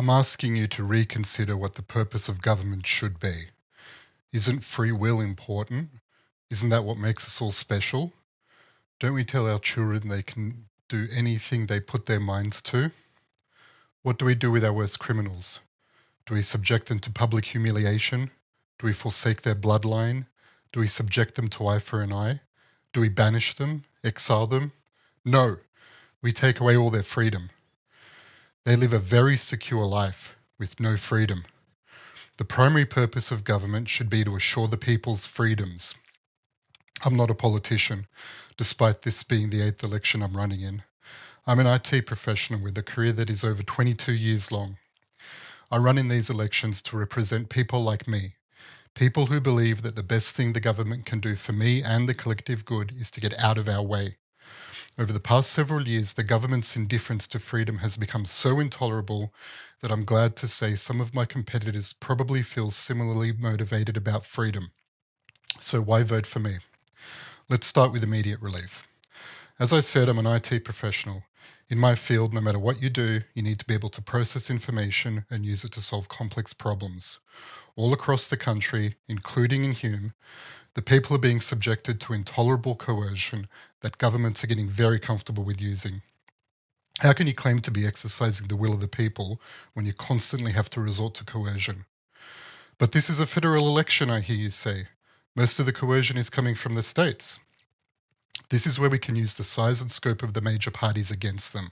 I'm asking you to reconsider what the purpose of government should be. Isn't free will important? Isn't that what makes us all special? Don't we tell our children they can do anything they put their minds to? What do we do with our worst criminals? Do we subject them to public humiliation? Do we forsake their bloodline? Do we subject them to eye for an eye? Do we banish them, exile them? No, we take away all their freedom. They live a very secure life with no freedom. The primary purpose of government should be to assure the people's freedoms. I'm not a politician, despite this being the eighth election I'm running in. I'm an IT professional with a career that is over 22 years long. I run in these elections to represent people like me, people who believe that the best thing the government can do for me and the collective good is to get out of our way. Over the past several years, the government's indifference to freedom has become so intolerable that I'm glad to say some of my competitors probably feel similarly motivated about freedom. So why vote for me? Let's start with immediate relief. As I said, I'm an IT professional. In my field, no matter what you do, you need to be able to process information and use it to solve complex problems. All across the country, including in Hume, the people are being subjected to intolerable coercion that governments are getting very comfortable with using. How can you claim to be exercising the will of the people when you constantly have to resort to coercion? But this is a federal election, I hear you say. Most of the coercion is coming from the states. This is where we can use the size and scope of the major parties against them.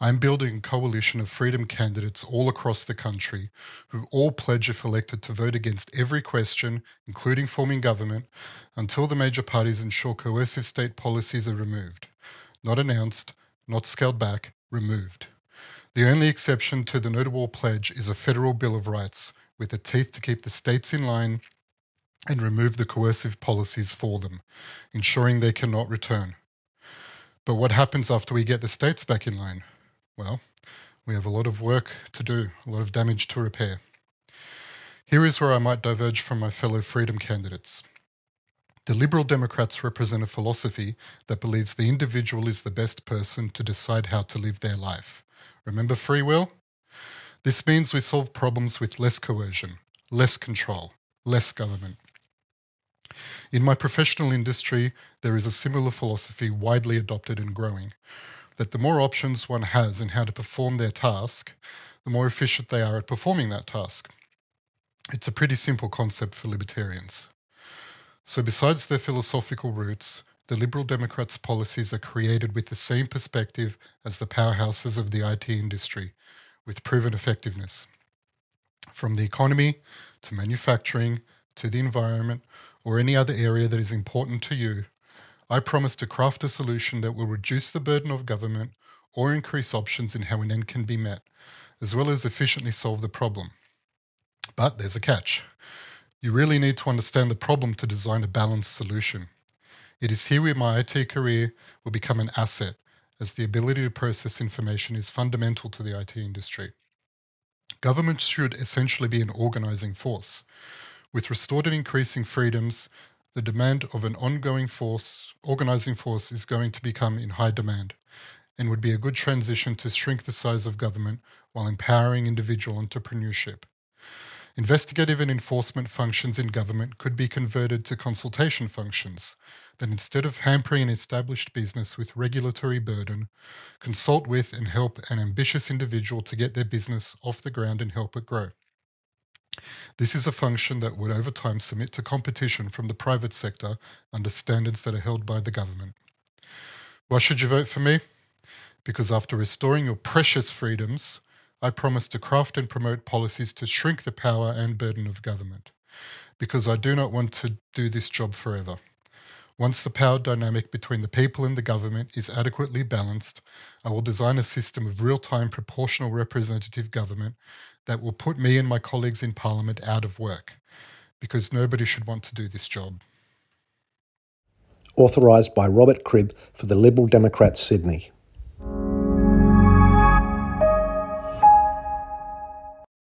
I'm building a coalition of freedom candidates all across the country who all pledge if elected to vote against every question, including forming government, until the major parties ensure coercive state policies are removed. Not announced, not scaled back, removed. The only exception to the notable pledge is a federal Bill of Rights, with the teeth to keep the states in line and remove the coercive policies for them, ensuring they cannot return. But what happens after we get the states back in line? Well, we have a lot of work to do, a lot of damage to repair. Here is where I might diverge from my fellow freedom candidates. The Liberal Democrats represent a philosophy that believes the individual is the best person to decide how to live their life. Remember free will? This means we solve problems with less coercion, less control, less government. In my professional industry, there is a similar philosophy widely adopted and growing that the more options one has in how to perform their task, the more efficient they are at performing that task. It's a pretty simple concept for libertarians. So, besides their philosophical roots, the Liberal Democrats' policies are created with the same perspective as the powerhouses of the IT industry, with proven effectiveness. From the economy to manufacturing to the environment or any other area that is important to you, I promise to craft a solution that will reduce the burden of government or increase options in how an end can be met, as well as efficiently solve the problem. But there's a catch. You really need to understand the problem to design a balanced solution. It is here where my IT career will become an asset, as the ability to process information is fundamental to the IT industry. Government should essentially be an organizing force. With restored and increasing freedoms, the demand of an ongoing force, organizing force, is going to become in high demand and would be a good transition to shrink the size of government while empowering individual entrepreneurship. Investigative and enforcement functions in government could be converted to consultation functions that instead of hampering an established business with regulatory burden, consult with and help an ambitious individual to get their business off the ground and help it grow. This is a function that would over time submit to competition from the private sector under standards that are held by the government. Why should you vote for me? Because after restoring your precious freedoms, I promise to craft and promote policies to shrink the power and burden of government. Because I do not want to do this job forever. Once the power dynamic between the people and the government is adequately balanced, I will design a system of real time proportional representative government that will put me and my colleagues in Parliament out of work, because nobody should want to do this job. Authorised by Robert Cribb for the Liberal Democrats, Sydney.